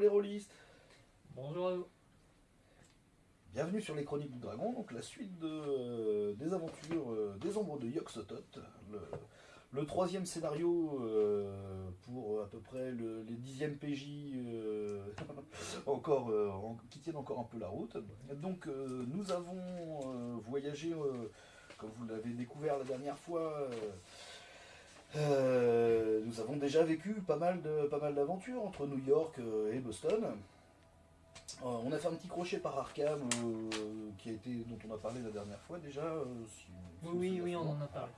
Bonjour les rôlistes Bonjour à vous. Bienvenue sur les Chroniques du Dragon, donc la suite de, euh, des aventures euh, des ombres de Yog-Sothoth, le, le troisième scénario euh, pour à peu près le- les dixièmes PJ euh, encore, euh, en- qui tiennent encore un peu la route. Donc euh, nous avons euh, voyagé, euh, comme vous l'avez découvert la dernière fois, euh, nous avons déjà vécu pas mal de pas mal d'aventures entre New York euh, et Boston. Euh, on a fait un petit crochet par Arkham, euh, qui a été, dont on a parlé la dernière fois déjà. si- si Oui, oui, on en a parlé.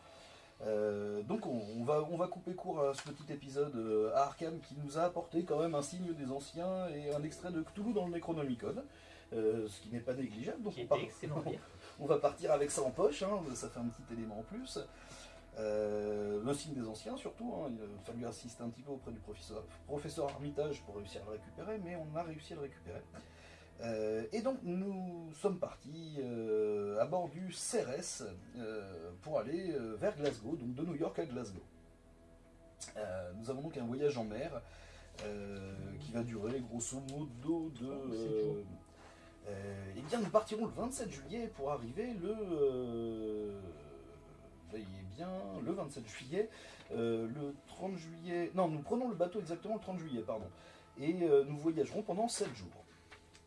Donc on, on va, on va couper court à ce petit épisode à Arkham qui nous a apporté quand même un signe des anciens et un extrait de Cthulhu dans le Necronomicon, ce qui n'est pas négligeable. Donc part- on va partir avec ça en poche, hein, ça fait un petit élément en plus. Euh, le signe des anciens surtout, hein, il a fallu insister un petit peu auprès du professeur, professeur Armitage pour réussir à le récupérer, mais on a réussi à le récupérer. Euh, et donc nous sommes partis euh, à bord du CRS euh, pour aller euh, vers Glasgow, donc de New York à Glasgow. Euh, nous avons donc un voyage en mer euh, qui va durer grosso modo de... Euh, euh, eh bien nous partirons le 27 juillet pour arriver le... veillez bien, le 27 juillet, euh, le 30 juillet... Non, nous prenons le bateau exactement le 30 juillet, pardon. Et euh, nous voyagerons pendant 7 jours.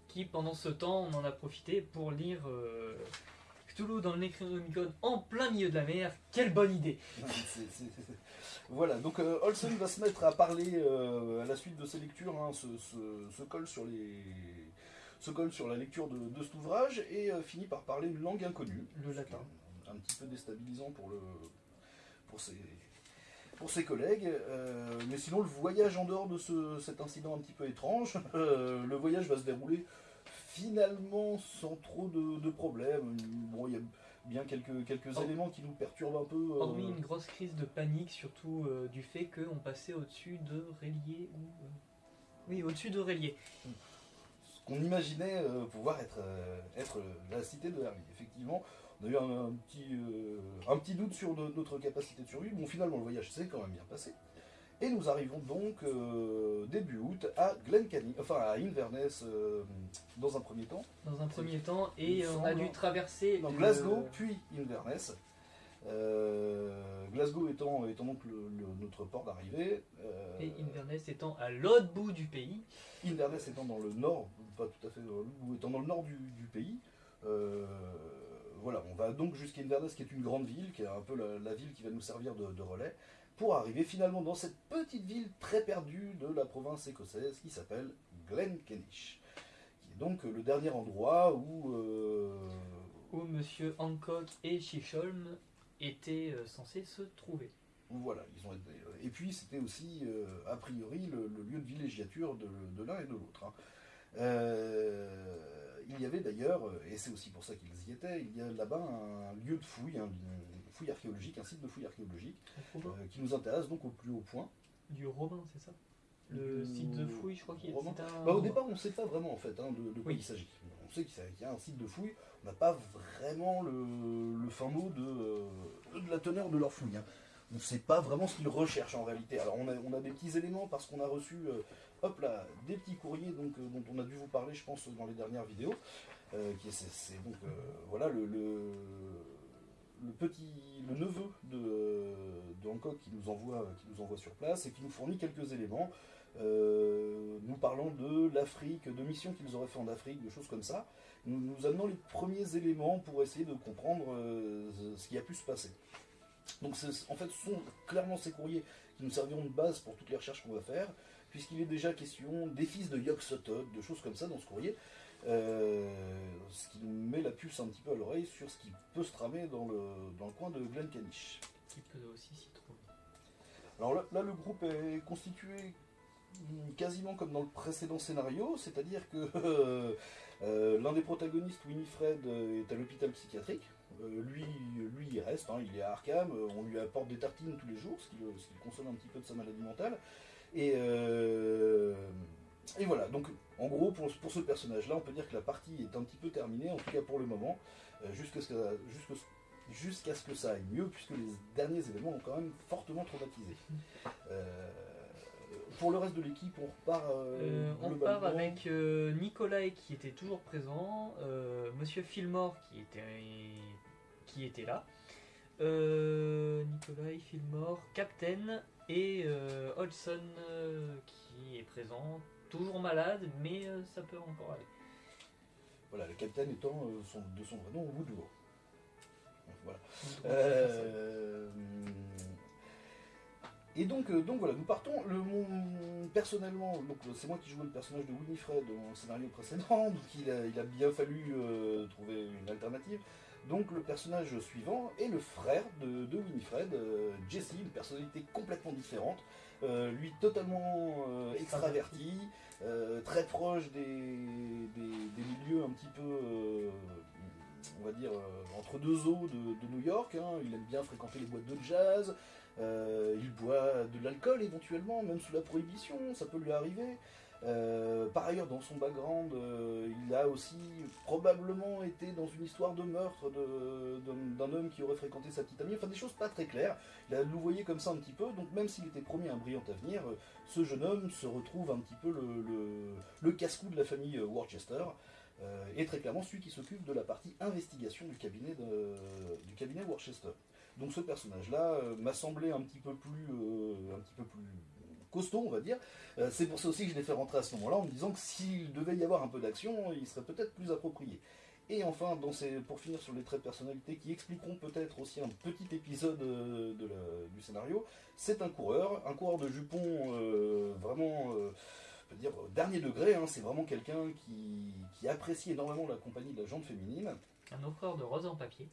Qui, pendant ce temps, on en a profité pour lire euh, Cthulhu dans le Necronomicon en plein milieu de la mer. Quelle bonne idée Voilà, donc Olsen va se mettre à parler à la suite de ses lectures, hein, se, se- se colle sur les se colle sur la lecture de, de cet ouvrage et euh, finit par parler une langue inconnue. Le latin. Un petit peu déstabilisant pour le pour ses pour ses collègues, Euh, mais sinon le voyage en dehors de ce- cet incident un petit peu étrange, euh, le voyage va se dérouler finalement sans trop de, de problèmes. Bon, il y a bien quelques, quelques Oh. éléments qui nous perturbent un peu. euh, Hormis une grosse crise de panique, surtout du fait qu'on passait au-dessus de Rélier ou. Oui, au-dessus de Rélier. ce qu'on imaginait pouvoir être, être la cité de Hervé. Effectivement, on a eu un, un petit, euh, un petit doute sur no- notre capacité de survie. Bon, finalement, le voyage s'est quand même bien passé. Et nous arrivons donc euh, début août à enfin à Inverness euh, dans un premier temps. Dans un premier temps, et on a dû traverser. Dans le- Glasgow, puis Inverness. Euh, Glasgow étant, étant donc le- le- notre port d'arrivée. Et Inverness étant à l'autre bout du pays. Inverness étant dans le nord, pas tout à fait dans le bout, étant dans le nord du, du pays. Euh, voilà, on va donc jusqu'à Inverness, qui est une grande ville, qui est un peu la, la ville qui va nous servir de, de relais, pour arriver finalement dans cette petite ville très perdue de la province écossaise qui s'appelle Glenkennish, qui est donc le dernier endroit où euh, où Monsieur Hancock et Chisholm étaient euh, censés se trouver. Voilà, ils ont été. Et puis c'était aussi, euh, a priori, le, le lieu de villégiature de, de l'un et de l'autre. hein. Euh, il y avait d'ailleurs, et c'est aussi pour ça qu'ils y étaient, il y a là-bas un lieu de fouille, un, une fouille archéologique, un site de fouille archéologique, euh, qui nous intéresse donc au plus haut point. Du Romain, c'est ça? Le site de fouille, je crois qu'il Romain. c'est un. Bah, au départ, on ne sait pas vraiment en fait hein, de, de quoi Oui. il s'agit. On sait qu'il y a- y a un site de fouille, on n'a pas vraiment le, le fin mot de, euh, de la teneur de leur fouille. hein. On ne sait pas vraiment ce qu'ils recherchent en réalité. Alors on a, on a des petits éléments parce qu'on a reçu euh, hop là, des petits courriers euh, dont on a dû vous parler je pense dans les dernières vidéos. Euh, qui est, c'est, donc euh, voilà le, petit le neveu de, Hancock qui nous envoie qui nous envoie sur place et qui nous fournit quelques éléments nous parlons de l'Afrique, de missions qu'ils auraient fait en Afrique, de choses comme ça, nous, nous amenons les premiers éléments pour essayer de comprendre ce qui a pu se passer. Donc en fait ce sont clairement ces courriers qui nous serviront de base pour toutes les recherches qu'on va faire, puisqu'il est déjà question des fils de Yog-Sothoth, de choses comme ça dans ce courrier, euh, ce qui nous met la puce un petit peu à l'oreille sur ce qui peut se tramer dans le, dans le coin de Glencannish. Qui peut aussi s'y trouver. Alors là, là, le groupe est constitué quasiment comme dans le précédent scénario, c'est-à-dire que euh, euh, l'un des protagonistes, Winifred, est à l'hôpital psychiatrique. Euh, lui, lui, il reste, hein, il est à Arkham, euh, on lui apporte des tartines tous les jours, ce qui, le, ce qui console un petit peu de sa maladie mentale. Et, euh, et voilà, donc en gros, pour, pour ce personnage-là, on peut dire que la partie est un petit peu terminée, en tout cas pour le moment, euh, jusqu'à ce, que- jusqu'à ce- jusqu'à ce que ça aille mieux, puisque les derniers événements ont quand même fortement traumatisé. Euh, pour le reste de l'équipe, on repart. euh, Euh, on globalement. part avec euh, Nicolas qui était toujours présent, euh, Monsieur Fillmore qui était, qui était là, euh, Nicolas Fillmore, Captain et euh, Hodgson euh, qui est présent, toujours malade, mais euh, ça peut encore aller. Voilà, le capitaine étant euh, son- de son vrai nom Woodrow. Voilà. Euh, et donc, euh, donc voilà, nous partons. Le, mon- personnellement, euh, c'est moi qui jouais le personnage de Winifred dans le scénario précédent, donc il a, il a bien fallu euh, trouver une alternative. Donc le personnage suivant est le frère de, Winifred, euh, Jesse, une personnalité complètement différente, euh, lui totalement euh, extraverti, très proche des, milieux un petit peu, on va dire, entre deux eaux de, New York. hein. Il aime bien fréquenter les boîtes de jazz, il boit de l'alcool éventuellement, même sous la prohibition, ça peut lui arriver. Euh, par ailleurs, dans son background, euh, il a aussi probablement été dans une histoire de meurtre d'un homme qui aurait fréquenté sa petite amie, enfin des choses pas très claires. Il a louvoyé comme ça un petit peu, donc même s'il était promis un brillant avenir, euh, ce jeune homme se retrouve un petit peu le, casse-cou de la famille Worcester, et très clairement celui qui s'occupe de la partie investigation du cabinet, du cabinet Worcester. Donc ce personnage-là m'a semblé un petit peu plus, un petit peu plus costaud, on va dire. Euh, c'est pour ça aussi que je l'ai fait rentrer à ce moment-là, en me disant que s'il devait y avoir un peu d'action, il serait peut-être plus approprié. Et enfin, pour finir sur les traits de personnalité qui expliqueront peut-être aussi un petit épisode euh, du scénario, c'est un coureur, un coureur de jupons euh, vraiment, euh, je peux dire, dernier degré. hein. c'est vraiment quelqu'un qui, qui apprécie énormément la compagnie de la jante féminine Un offreur de roses en papier.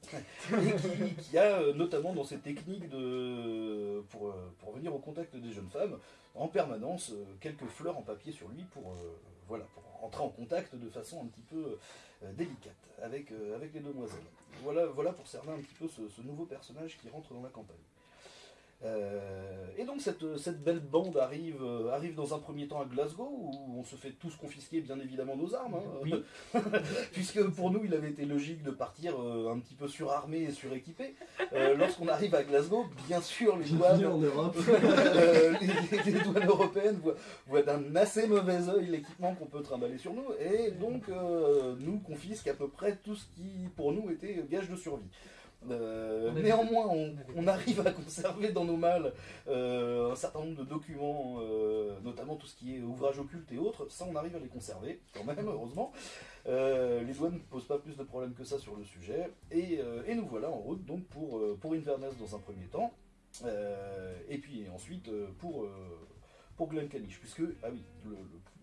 et qui, a euh, notamment dans ses techniques de, pour, euh, pour venir au contact des jeunes femmes, en permanence euh, quelques fleurs en papier sur lui pour, voilà, pour entrer en contact de façon un petit peu délicate avec, avec les demoiselles. Voilà, pour cerner un petit peu ce nouveau personnage qui rentre dans la campagne. Euh, et donc cette, cette belle bande arrive, euh, arrive dans un premier temps à Glasgow où on se fait tous confisquer bien évidemment nos armes. hein. Oui. Puisque pour nous il avait été logique de partir euh, un petit peu surarmé et suréquipé. Lorsqu'on arrive à Glasgow, bien sûr les douanes, en Europe. les, douanes européennes voient, voient d'un assez mauvais oeil l'équipement qu'on peut trimballer sur nous et donc nous confisquent à peu près tout ce qui pour nous était gage de survie. Néanmoins, on, arrive à conserver dans nos malles euh, un certain nombre de documents, euh, notamment tout ce qui est ouvrage occulte et autres. Ça, on arrive à les conserver, quand même, heureusement. Euh, les douanes ne posent pas plus de problèmes que ça sur le sujet. Et, nous voilà en route donc pour, pour Inverness dans un premier temps. Et puis ensuite pour, pour. Puisque, ah oui,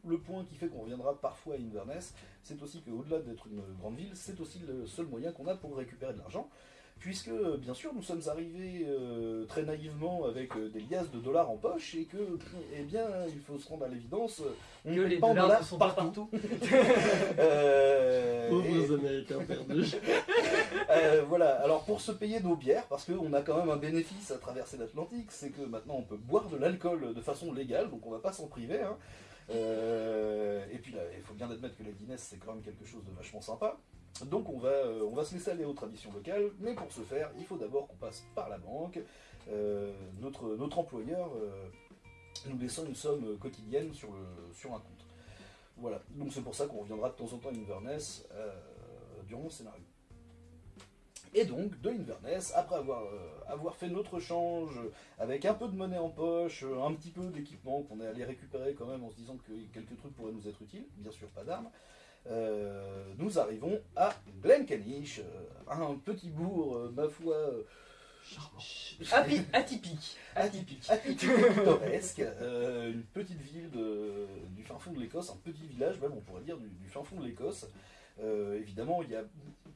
le point qui fait qu'on reviendra parfois à Inverness, c'est aussi qu'au-delà d'être une grande ville, c'est aussi le seul moyen qu'on a pour récupérer de l'argent. Puisque, bien sûr, nous sommes arrivés euh, très naïvement avec euh, des liasses de dollars en poche et que, eh bien, il faut se rendre à l'évidence, on Que les pas dollars sont partout. partout. Euh, et- Pauvres Américains perdus. euh, voilà, alors pour se payer nos bières, parce qu'on a quand même un bénéfice à traverser l'Atlantique, c'est que maintenant on peut boire de l'alcool de façon légale, donc on va pas s'en priver. hein. Euh, et puis là, il faut bien admettre que la Guinness c'est quand même quelque chose de vachement sympa. Donc on va, euh, on va se laisser aller aux traditions locales, mais pour ce faire, il faut d'abord qu'on passe par la banque. Euh, notre, notre employeur euh, nous laissant une somme quotidienne sur, le, sur un compte. Voilà, donc c'est pour ça qu'on reviendra de temps en temps à Inverness durant le scénario. Et donc, de Inverness, après avoir, avoir fait notre change avec un peu de monnaie en poche, un petit peu d'équipement qu'on est allé récupérer quand même en se disant que quelques trucs pourraient nous être utiles, bien sûr pas d'armes, nous arrivons à Glencanish, euh, un petit bourg, euh, ma foi, euh, atypique. atypique, atypique pittoresque, euh, une petite ville de- du fin fond de l'Écosse, un petit village même on pourrait dire du, du fin fond de l'Écosse. Euh, évidemment, il y a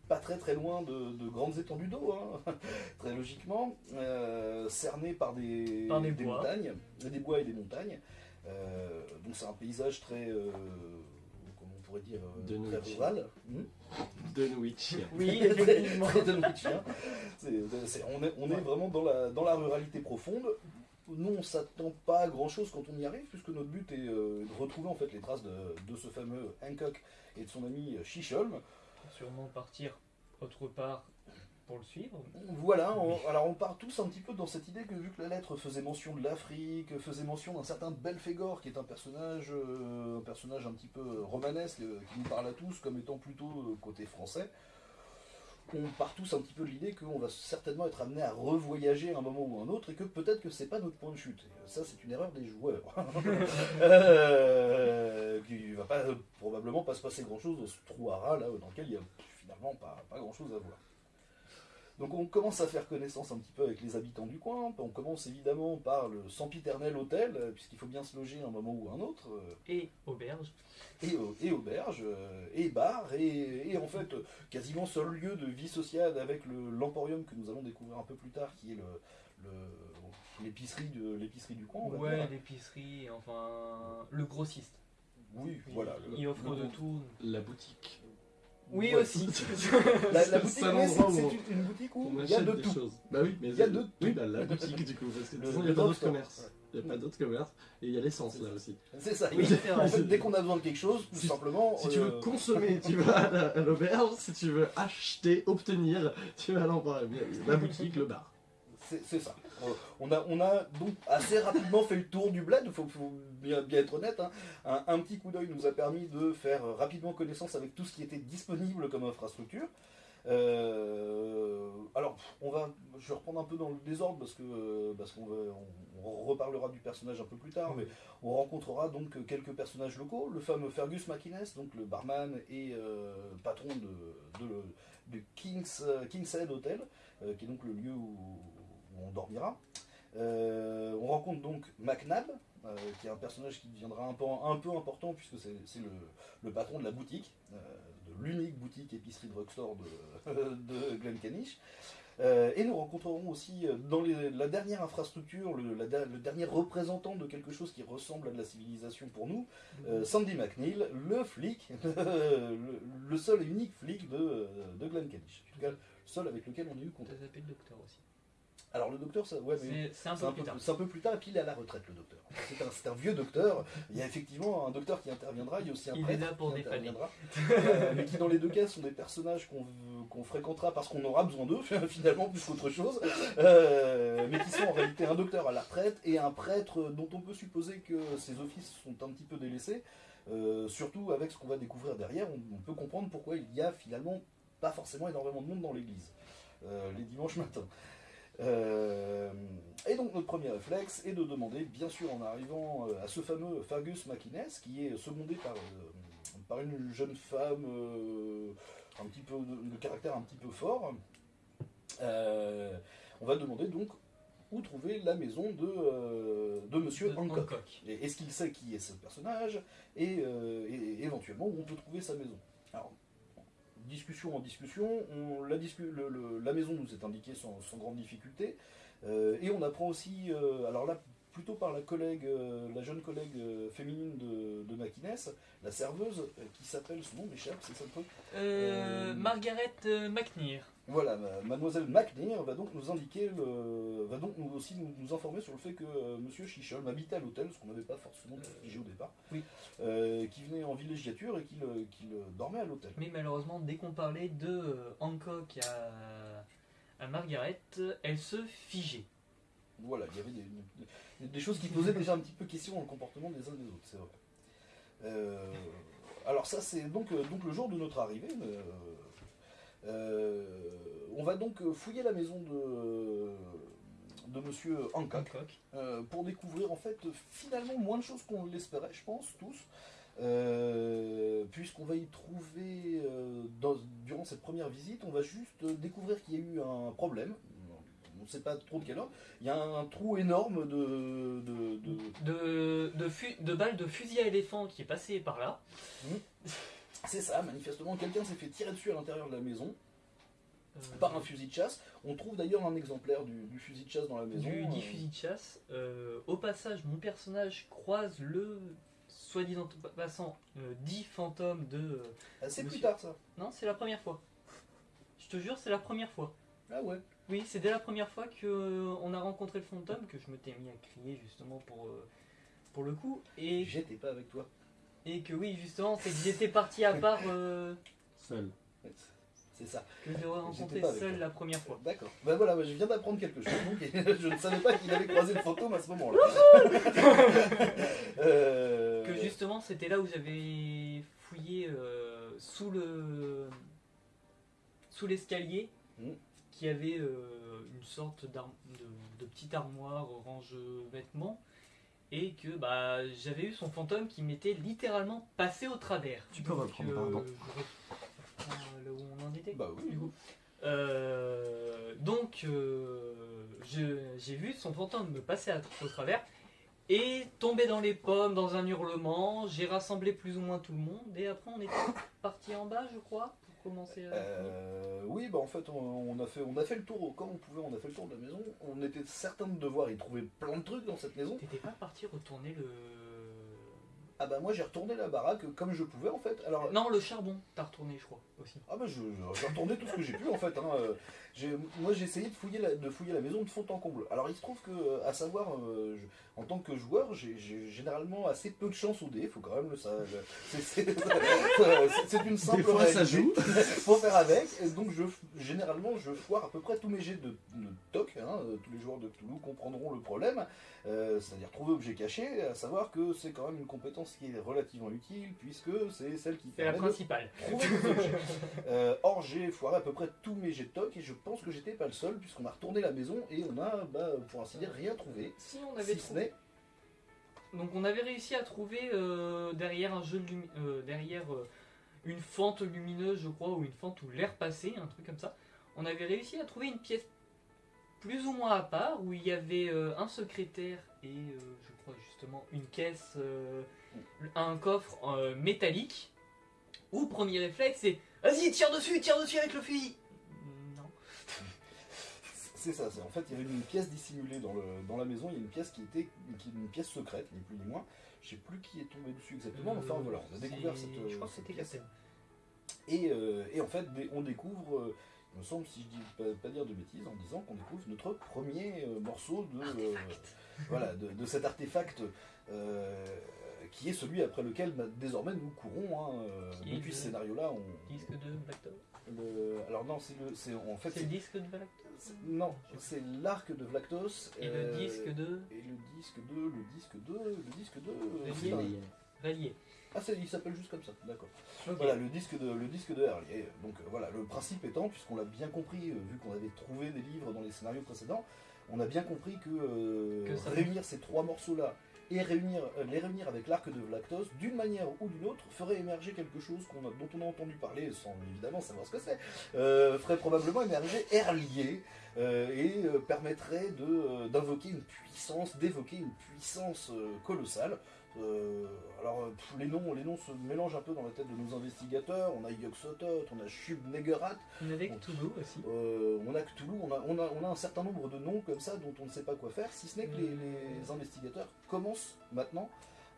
pas très très loin de, de grandes étendues d'eau, hein, très logiquement, euh, cerné par des, Par des bois. montagnes, des bois et des montagnes. Euh, donc c'est un paysage très, euh, pourrait dire, euh, De très Norwich. rural. Hmm Dunwich. Oui, effectivement. C'est- c'est- on est, on est vraiment dans la, dans la ruralité profonde. Nous, on s'attend pas à grand chose quand on y arrive, puisque notre but est euh, de retrouver en fait les traces de, de ce fameux Hancock et de son ami Shisholm. Sûrement partir autre part pour le suivre. Voilà, alors on part tous un petit peu dans cette idée que vu que la lettre faisait mention de l'Afrique, faisait mention d'un certain Belphégor, qui est un personnage, euh, un personnage un petit peu romanesque, euh, qui nous parle à tous comme étant plutôt euh, côté français, on part tous un petit peu de l'idée qu'on va certainement être amené à revoyager à un moment ou un autre et que peut-être que c'est pas notre point de chute. Ça, c'est une erreur des joueurs. euh, qui va pas, euh, probablement pas se passer grand chose dans ce trou à rats, là, dans lequel il y a finalement pas, pas grand chose à voir. Donc on commence à faire connaissance un petit peu avec les habitants du coin. On commence évidemment par le sempiternel hôtel, euh, puisqu'il faut bien se loger à un moment ou un autre, euh, Et auberge. et, et auberge, euh, et bar, et, et en fait euh, quasiment seul lieu de vie sociale avec le- l'emporium que nous allons découvrir un peu plus tard, qui est le l'épicerie de l'épicerie du coin. On va Ouais, l'épicerie, enfin le grossiste. Oui, Il, voilà. le- il offre le- de tout. La boutique. Oui aussi. La, boutique, oui, c'est une, une boutique où il y a de tout. choses. Bah oui, mais Il y a c'est- de Oui, tout. bah, la boutique du coup, parce que de Le- toute façon, il n'y a pas d'autre commerce. Il n'y a pas d'autre commerce. Et il y a l'essence là aussi. C'est ça. Oui. En fait, dès qu'on a besoin de quelque chose, tout Si- simplement. Si tu veux euh, consommer, tu vas à la- à l'auberge. Si tu veux acheter, obtenir, tu vas à l'emporium. La boutique, le bar. C'est ça. On a, on a donc assez rapidement fait le tour du bled, il faut, bien, être honnête. hein. Un, petit coup d'œil nous a permis de faire rapidement connaissance avec tout ce qui était disponible comme infrastructure. Euh, alors, on va, je vais reprendre un peu dans le désordre parce qu'on on, reparlera du personnage un peu plus tard, on rencontrera donc quelques personnages locaux. Le fameux Fergus McInnes, donc le barman et euh, patron de, de, King's, Head Hotel, euh, qui est donc le lieu où on dormira. Euh, on rencontre donc McNab, euh, qui est un personnage qui deviendra un peu, un peu important puisque c'est le, le patron de la boutique, euh, de l'unique boutique épicerie drugstore de, de. Euh, et nous rencontrerons aussi dans les- la dernière infrastructure, le, la der- le dernier représentant de quelque chose qui ressemble à de la civilisation pour nous, euh, Sandy McNeil, le flic, le, le seul et unique flic de, de Glencanisp. En tout cas, le seul avec lequel on a eu On contact. t'a appelé le docteur aussi. Alors le docteur, ça, ouais, mais C'est un peu un, plus peu, tard. un peu plus tard, et puis il est à la retraite, le docteur. C'est un, vieux docteur. Il y a effectivement un docteur qui interviendra, il y a aussi un Il est prêtre là pour qui interviendra. Euh, mais qui, dans les deux cas, sont des personnages qu'on fréquentera parce qu'on aura besoin d'eux, finalement, plus qu'autre chose. Euh, mais qui sont en réalité un docteur à la retraite et un prêtre dont on peut supposer que ses offices sont un petit peu délaissés. Euh, surtout avec ce qu'on va découvrir derrière, on, on peut comprendre pourquoi il y a finalement pas forcément énormément de monde dans l'église euh, les dimanches matins. Euh, et donc notre premier réflexe est de demander, bien sûr en arrivant euh, à ce fameux Fergus McInnes, qui est secondé par, euh, par une jeune femme euh, un petit peu de, de caractère un petit peu fort, on va demander donc où trouver la maison de, de Monsieur De Hancock. Est-ce qu'il sait qui est ce personnage? Et, et éventuellement où on peut trouver sa maison? Alors, en discussion, on- la, la maison nous est indiquée sans, sans grande difficulté. euh, et on apprend aussi, euh, alors là, plutôt par la collègue, euh, la jeune collègue euh, féminine de, de la serveuse, euh, qui s'appelle, son nom m'échappe, c'est ça le truc Margaret McNear. Voilà, ma- mademoiselle McNear va donc nous indiquer, le, va donc nous aussi nous, nous informer sur le fait que euh, monsieur Chichol habitait à l'hôtel, ce qu'on n'avait pas forcément figé au départ, oui. euh, qui venait en villégiature et qu'il euh, dormait à l'hôtel. Mais malheureusement, dès qu'on parlait de Hancock à, à Margaret, elle se figeait. Voilà, il y avait des, des- des choses qui posaient déjà un petit peu question dans le comportement des uns des autres, c'est vrai. Euh, alors ça c'est donc, euh, donc le jour de notre arrivée. euh, euh, on va donc fouiller la maison de, de monsieur Hancock. Hancock. Euh, pour découvrir en fait finalement moins de choses qu'on l'espérait, je pense, tous. Euh, Puisqu'on va y trouver, euh, dans- durant cette première visite, on va juste découvrir qu'il y a eu un problème. On ne sait pas trop de quel ordre. Il y a un trou énorme de. de- de- De, de, fu- de balles de fusil à éléphant qui est passé par là. C'est ça, manifestement, quelqu'un s'est fait tirer dessus à l'intérieur de la maison Euh, par un fusil de chasse. On trouve d'ailleurs un exemplaire du, du fusil de chasse dans la maison. du dit Euh, fusil de chasse. Euh, au passage, mon personnage croise le soi-disant passant dit fantôme de. ah, c'est plus tard ça. Non, c'est la première fois. Je te jure, c'est la première fois. Ah ouais. Oui, c'est dès la première fois que euh, on a rencontré le fantôme que je me t'ai mis à crier justement pour, euh, pour le coup. Et, J'étais pas avec toi. et que oui, justement, c'est que j'étais parti à part. euh, Seul. C'est ça. que j'ai rencontré seul toi. la première fois. D'accord. Ben voilà, je viens d'apprendre quelque chose. Donc, je ne savais pas qu'il avait croisé le fantôme à ce moment-là. Euh, Que justement, c'était là où j'avais fouillé euh, sous le sous l'escalier, Mm. Qui avait euh, une sorte de, de petite armoire range vêtements, et que bah j'avais eu son fantôme qui m'était littéralement passé au travers. Tu peux reprendre, pardon. je reprends là où on en était. Bah oui. du coup. Euh, donc, euh, j'ai vu son fantôme me passer à- au travers et tomber dans les pommes, dans un hurlement. J'ai rassemblé plus ou moins tout le monde et après on était parti en bas, je crois, commencer à. Euh, oui, bah en fait, on, on a fait, on a fait le tour, quand on pouvait, on a fait le tour de la maison. On était certain de devoir y trouver plein de trucs dans cette maison. T'étais pas parti retourner le. Ah bah moi j'ai retourné la baraque comme je pouvais en fait. Alors, Non, le charbon, t'as retourné, je crois, aussi. ah bah je, je- j'ai retourné tout ce que j'ai pu en fait. hein. Euh, moi j'ai essayé de fouiller, la, de fouiller la maison de fond en comble. Alors il se trouve que, euh, à savoir, euh, je- en tant que joueur, j'ai généralement assez peu de chance au dé, faut quand même le savoir. C'est- une simple Des fois, ça joue. faut faire avec. Et donc, je, généralement, je foire à peu près tous mes jets de, de toc. hein. Tous les joueurs de Cthulhu comprendront le problème. Euh, C'est-à-dire trouver objet caché, à savoir que c'est quand même une compétence qui est relativement utile, puisque c'est celle qui C'est la de principale. Euh, or, j'ai foiré à peu près tous mes jets de toc, et je pense que j'étais pas le seul, puisqu'on a retourné la maison et on a, bah, pour ainsi dire, rien trouvé. Si on avait Si ce trouvé- n'est. Donc on avait réussi à trouver euh, derrière un jeu de lumi- euh, derrière euh, une fente lumineuse, je crois, ou une fente où l'air passait, un truc comme ça. On avait réussi à trouver une pièce plus ou moins à part où il y avait euh, un secrétaire et euh, je crois justement une caisse, euh, un coffre euh, métallique. Où premier réflexe c'est vas-y tire dessus, tire dessus avec le fusil. Non. C'est ça, c'est en fait il y avait une pièce dissimulée dans, le, dans la maison, il y a une pièce qui était qui une pièce secrète, ni plus ni moins. Je sais plus qui est tombé dessus exactement, mais enfin voilà, on a découvert cette, Je crois que cette pièce. Et, euh, et en fait, on découvre, euh, il me semble, si je dis pas, pas dire de bêtises, en disant qu'on découvre notre premier euh, morceau de, euh, voilà, de, de cet artefact euh, qui est celui après lequel bah, désormais nous courons. hein, euh, depuis le- ce scénario-là, on, Disque de Black le- alors non, c'est le, c'est en fait, C'est le disque de c'est- non, c'est l'arc de Vlactos Et euh, le disque de et le disque de, le disque de, le disque de, Rallier. ah, c'est- il s'appelle juste comme ça, d'accord. Voilà, le disque de, le disque de Herlier. Donc euh, voilà, le principe étant, puisqu'on l'a bien compris, euh, vu qu'on avait trouvé des livres dans les scénarios précédents, on a bien compris que, euh, Que ça- réunir ces trois morceaux-là et réunir, euh, les réunir avec l'arc de Vlactos, d'une manière ou d'une autre, ferait émerger quelque chose dont on a entendu parler, sans évidemment savoir ce que c'est, euh, ferait probablement émerger Herlier, euh, et euh, permettrait d'invoquer une puissance, d'évoquer une puissance colossale. Euh, alors, euh, pff, les noms, les noms se mélangent un peu dans la tête de nos investigateurs. On a Yog-Sothoth, on a en avait que Toulouse aussi. euh, on a Cthulhu, on a, on, a, on a un certain nombre de noms comme ça dont on ne sait pas quoi faire, si ce n'est que les, les investigateurs commencent maintenant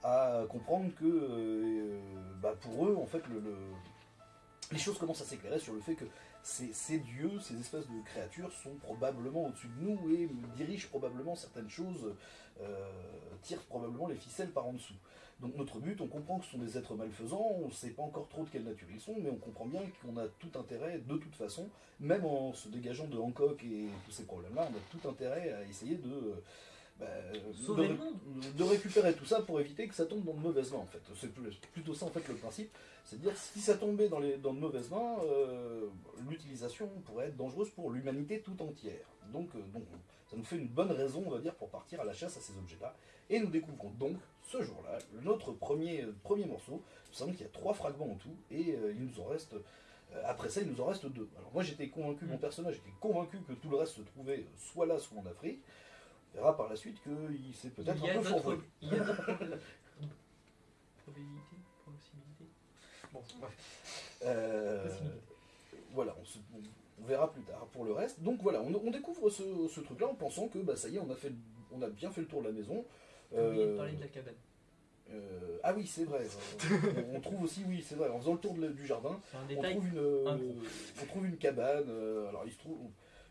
à comprendre que euh, bah, pour eux, en fait, le, le- les choses commencent à s'éclairer sur le fait que ces, ces dieux, ces espèces de créatures sont probablement au-dessus de nous et dirigent probablement certaines choses, euh, tirent probablement les ficelles par en dessous. Donc notre but, on comprend que ce sont des êtres malfaisants, on ne sait pas encore trop de quelle nature ils sont, mais on comprend bien qu'on a tout intérêt, de toute façon, même en se dégageant de Hancock et tous ces problèmes-là, on a tout intérêt à essayer de, euh, bah, Sauver de, le monde. de récupérer tout ça pour éviter que ça tombe dans de mauvaises mains en fait. C'est plutôt ça en fait le principe, c'est de dire si ça tombait dans, les, dans de mauvaises mains, euh, l'utilisation pourrait être dangereuse pour l'humanité tout entière. Donc, euh, donc ça nous fait une bonne raison on va dire pour partir à la chasse à ces objets-là. Et nous découvrons donc ce jour-là notre premier, euh, premier morceau. Il semble qu'il y a trois fragments en tout et euh, il nous en reste euh, après ça, il nous en reste deux. Alors moi, j'étais convaincu, mon personnage était convaincu que tout le reste se trouvait soit là, soit en Afrique. On verra par la suite qu'il s'est peut-être un peu fourvoyé. il y a d'autres probabilités. Possibilités. Bon, bref. Possibilité. voilà, on, se- on- on verra plus tard pour le reste. Donc voilà, on, on découvre ce, ce truc-là en pensant que bah, ça y est, on a, fait, on a bien fait le tour de la maison. Euh, parler de la cabane. euh, ah oui, c'est vrai. on, on trouve aussi, oui, c'est vrai, en faisant le tour de- du jardin, on trouve, une, euh, on trouve une cabane. euh, alors il se trouve,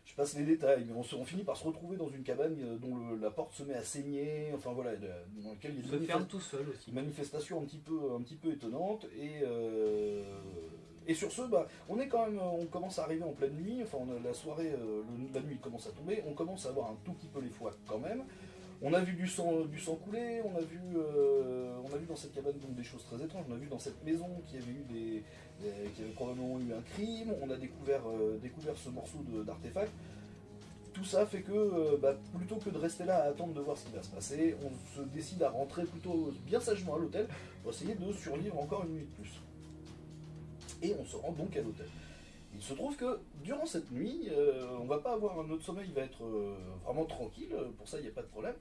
je passe les détails, mais on, se- on finit par se retrouver dans une cabane dont le- la porte se met à saigner. Enfin voilà, dans laquelle il y a se ferme manifestations- tout seul aussi. une manifestation un petit peu, un petit peu étonnante et, Et sur ce, bah, même, on commence à arriver en pleine nuit, enfin la soirée, euh, la nuit commence à tomber, on commence à avoir un tout petit peu les foies quand même. On a vu du sang, couler, on a vu, euh, on a vu dans cette cabane des choses très étranges. On a vu dans cette maison qu'il y avait eu des, qu'il y avait probablement eu un crime. On a découvert, euh, ce morceau d'artefact. Tout ça fait que, euh, bah, plutôt que de rester là à attendre de voir ce qui va se passer, on se décide à rentrer plutôt bien sagement à l'hôtel pour essayer de survivre encore une nuit de plus. Et on se rend donc à l'hôtel. Il se trouve que durant cette nuit, euh, on va pas avoir notre sommeil va être euh, vraiment tranquille, pour ça il n'y a pas de problème.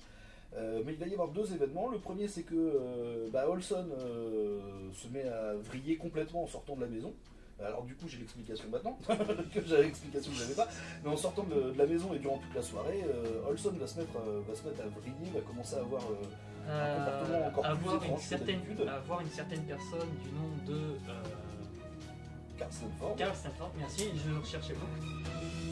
Euh, mais il va y avoir deux événements. Le premier c'est que euh, bah, Olson euh, se met à vriller complètement en sortant de la maison. Alors du coup j'ai l'explication maintenant, que j'avais l'explication que j'avais pas. Mais en sortant de, de la maison et durant toute la soirée, euh, Olson va se, mettre, euh, va se mettre à vriller, va commencer à avoir euh, Euh, comportement encore plus avoir, une étrange certaine, d'habitude. avoir une certaine personne du nom de euh, Carl Stanford. Carl Stanford, merci, je recherchais beaucoup.